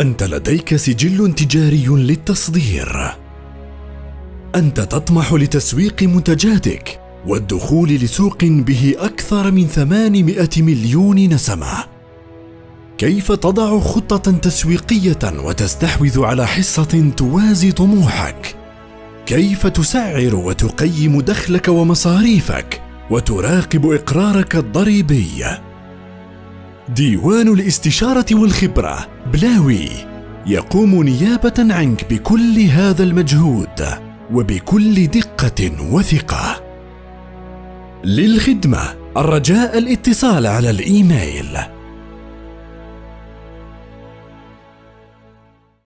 أنت لديك سجل تجاري للتصدير. أنت تطمح لتسويق منتجاتك والدخول لسوق به أكثر من 800 مليون نسمة. كيف تضع خطة تسويقية وتستحوذ على حصة توازي طموحك؟ كيف تسعر وتقيم دخلك ومصاريفك وتراقب إقرارك الضريبي؟ ديوان الاستشارة والخبرة بلاوي. يقوم نيابة عنك بكل هذا المجهود وبكل دقة وثقة. للخدمة الرجاء الاتصال على الإيميل.